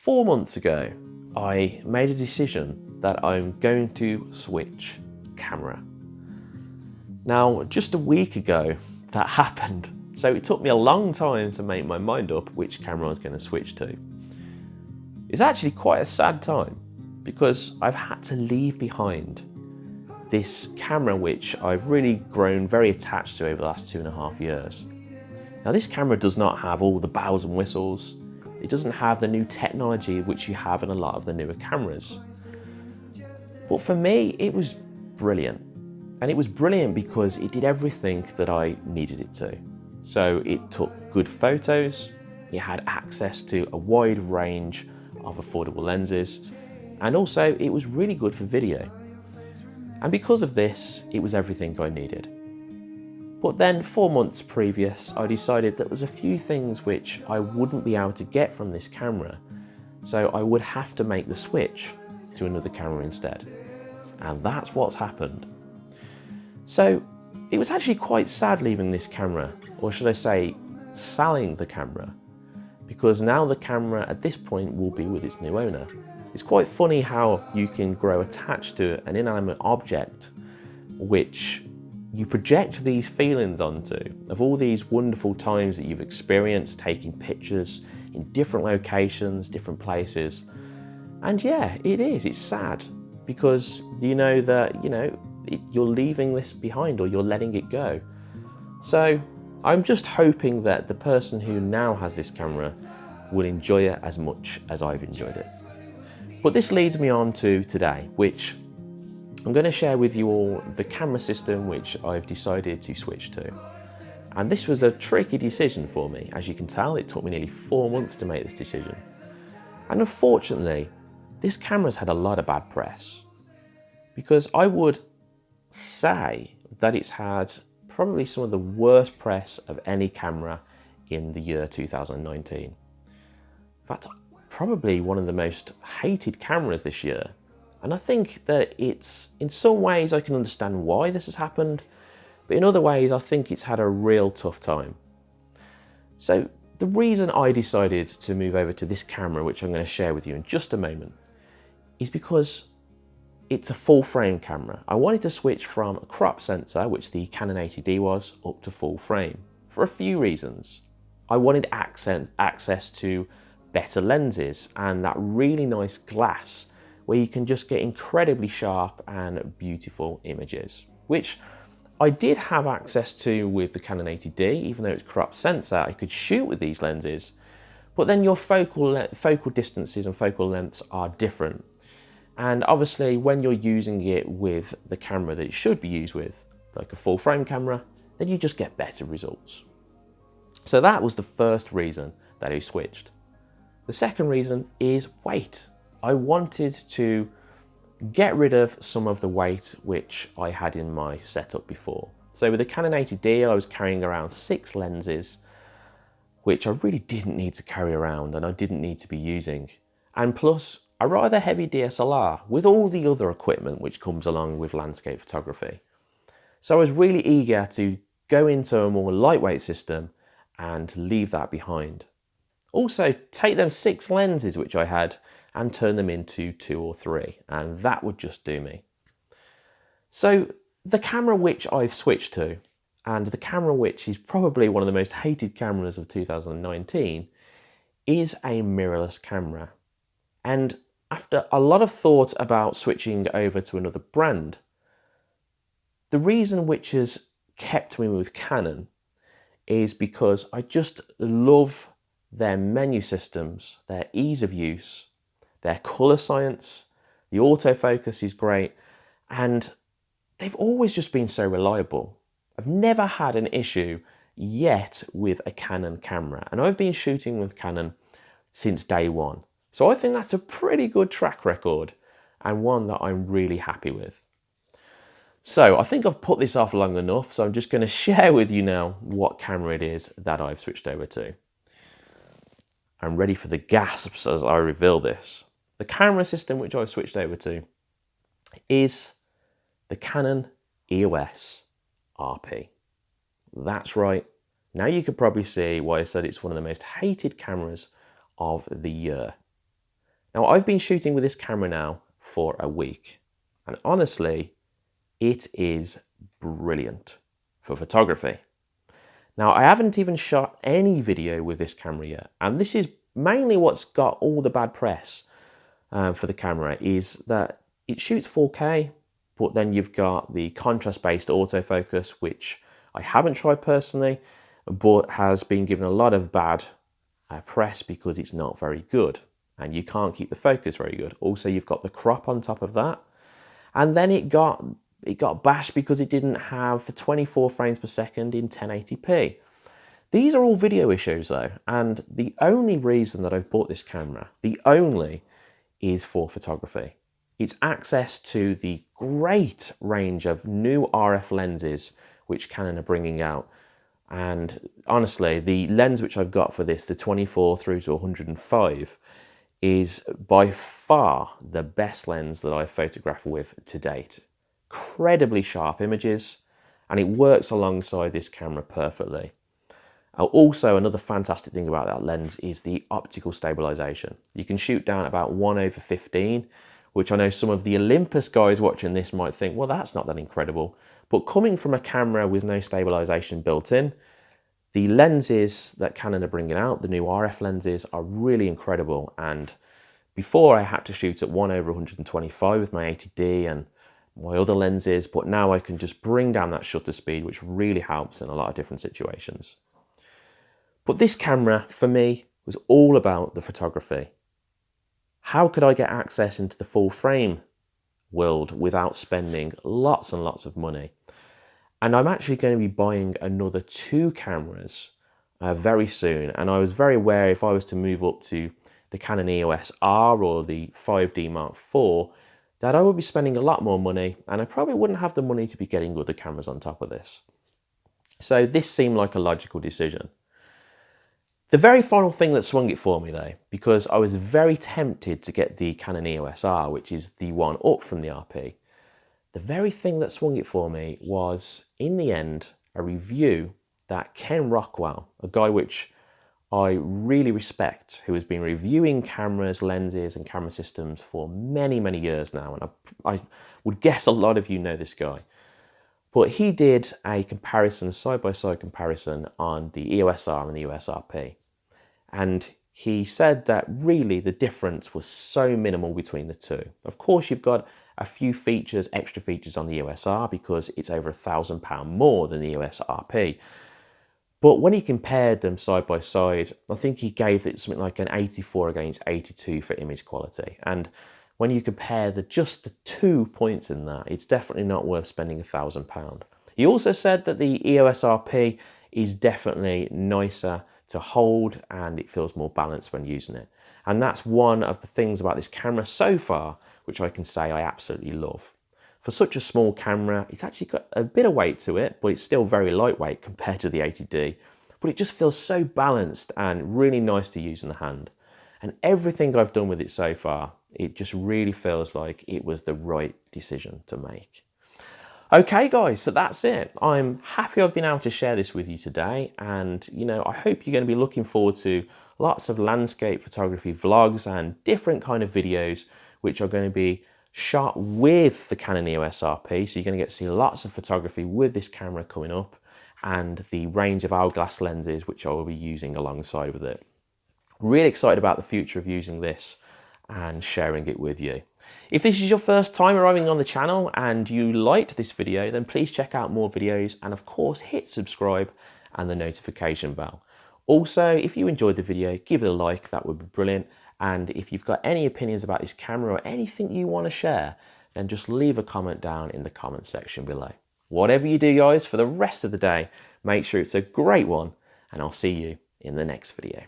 Four months ago, I made a decision that I'm going to switch camera. Now, just a week ago, that happened. So it took me a long time to make my mind up which camera I was going to switch to. It's actually quite a sad time because I've had to leave behind this camera which I've really grown very attached to over the last two and a half years. Now this camera does not have all the bells and whistles, it doesn't have the new technology which you have in a lot of the newer cameras. But for me, it was brilliant. And it was brilliant because it did everything that I needed it to. So it took good photos, it had access to a wide range of affordable lenses, and also it was really good for video. And because of this, it was everything I needed. But then four months previous, I decided that there was a few things which I wouldn't be able to get from this camera. So I would have to make the switch to another camera instead. And that's what's happened. So it was actually quite sad leaving this camera, or should I say, selling the camera, because now the camera at this point will be with its new owner. It's quite funny how you can grow attached to an inanimate object which you project these feelings onto of all these wonderful times that you've experienced taking pictures in different locations, different places. And yeah, it is, it's sad because you know that, you know, it, you're leaving this behind or you're letting it go. So I'm just hoping that the person who now has this camera will enjoy it as much as I've enjoyed it. But this leads me on to today, which I'm going to share with you all the camera system which I've decided to switch to. And this was a tricky decision for me. As you can tell, it took me nearly four months to make this decision. And unfortunately, this camera's had a lot of bad press. Because I would say that it's had probably some of the worst press of any camera in the year 2019. In fact, probably one of the most hated cameras this year and I think that it's, in some ways I can understand why this has happened, but in other ways I think it's had a real tough time. So the reason I decided to move over to this camera, which I'm going to share with you in just a moment, is because it's a full frame camera. I wanted to switch from a crop sensor, which the Canon 80D was, up to full frame for a few reasons. I wanted access to better lenses and that really nice glass where you can just get incredibly sharp and beautiful images, which I did have access to with the Canon 80D, even though it's crop sensor, I could shoot with these lenses, but then your focal, focal distances and focal lengths are different. And obviously when you're using it with the camera that it should be used with, like a full frame camera, then you just get better results. So that was the first reason that I switched. The second reason is weight. I wanted to get rid of some of the weight which I had in my setup before. So with the Canon 80D, I was carrying around six lenses, which I really didn't need to carry around and I didn't need to be using. And plus, a rather heavy DSLR with all the other equipment which comes along with landscape photography. So I was really eager to go into a more lightweight system and leave that behind. Also, take them six lenses which I had and turn them into two or three, and that would just do me. So the camera which I've switched to, and the camera which is probably one of the most hated cameras of 2019, is a mirrorless camera. And after a lot of thought about switching over to another brand, the reason which has kept me with Canon is because I just love their menu systems, their ease of use, their colour science, the autofocus is great, and they've always just been so reliable. I've never had an issue yet with a Canon camera, and I've been shooting with Canon since day one. So I think that's a pretty good track record and one that I'm really happy with. So I think I've put this off long enough, so I'm just going to share with you now what camera it is that I've switched over to. I'm ready for the gasps as I reveal this. The camera system which I switched over to is the Canon EOS RP. That's right. Now you could probably see why I said it's one of the most hated cameras of the year. Now I've been shooting with this camera now for a week and honestly, it is brilliant for photography. Now I haven't even shot any video with this camera yet and this is mainly what's got all the bad press uh, for the camera is that it shoots 4K but then you've got the contrast based autofocus which I haven't tried personally but has been given a lot of bad uh, press because it's not very good and you can't keep the focus very good. Also, you've got the crop on top of that. And then it got it got bashed because it didn't have 24 frames per second in 1080p. These are all video issues though, and the only reason that I've bought this camera, the only, is for photography. It's access to the great range of new RF lenses which Canon are bringing out and honestly, the lens which I've got for this, the 24 through to 105, is by far the best lens that I've photographed with to date. Incredibly sharp images, and it works alongside this camera perfectly. Uh, also, another fantastic thing about that lens is the optical stabilization. You can shoot down about 1 over 15, which I know some of the Olympus guys watching this might think, well, that's not that incredible. But coming from a camera with no stabilization built in, the lenses that Canon are bringing out, the new RF lenses, are really incredible. And before I had to shoot at 1 over 125 with my 80D and my other lenses, but now I can just bring down that shutter speed, which really helps in a lot of different situations. But this camera, for me, was all about the photography. How could I get access into the full frame world without spending lots and lots of money? And I'm actually going to be buying another two cameras uh, very soon. And I was very aware if I was to move up to the Canon EOS R or the 5D Mark IV, that I would be spending a lot more money and I probably wouldn't have the money to be getting other cameras on top of this. So this seemed like a logical decision. The very final thing that swung it for me though, because I was very tempted to get the Canon EOS R, which is the one up from the RP, the very thing that swung it for me was, in the end, a review that Ken Rockwell, a guy which I really respect, who has been reviewing cameras, lenses and camera systems for many, many years now. And I, I would guess a lot of you know this guy. But he did a comparison, side-by-side -side comparison on the EOS R and the EOS RP. And he said that really the difference was so minimal between the two. Of course, you've got a few features, extra features on the EOS R because it's over a thousand pound more than the EOS RP. But when he compared them side by side, I think he gave it something like an 84 against 82 for image quality. And when you compare the just the two points in that, it's definitely not worth spending a thousand pound. He also said that the EOS RP is definitely nicer to hold and it feels more balanced when using it. And that's one of the things about this camera so far which I can say I absolutely love. For such a small camera, it's actually got a bit of weight to it, but it's still very lightweight compared to the 80D. But it just feels so balanced and really nice to use in the hand. And everything I've done with it so far, it just really feels like it was the right decision to make. Okay guys, so that's it. I'm happy I've been able to share this with you today and you know, I hope you're going to be looking forward to lots of landscape photography vlogs and different kind of videos which are going to be shot with the Canon EOS RP. So you're going to get to see lots of photography with this camera coming up and the range of hourglass lenses which I will be using alongside with it. Really excited about the future of using this and sharing it with you. If this is your first time arriving on the channel and you liked this video, then please check out more videos and of course hit subscribe and the notification bell. Also, if you enjoyed the video, give it a like, that would be brilliant. And if you've got any opinions about this camera or anything you want to share, then just leave a comment down in the comment section below. Whatever you do, guys, for the rest of the day, make sure it's a great one, and I'll see you in the next video.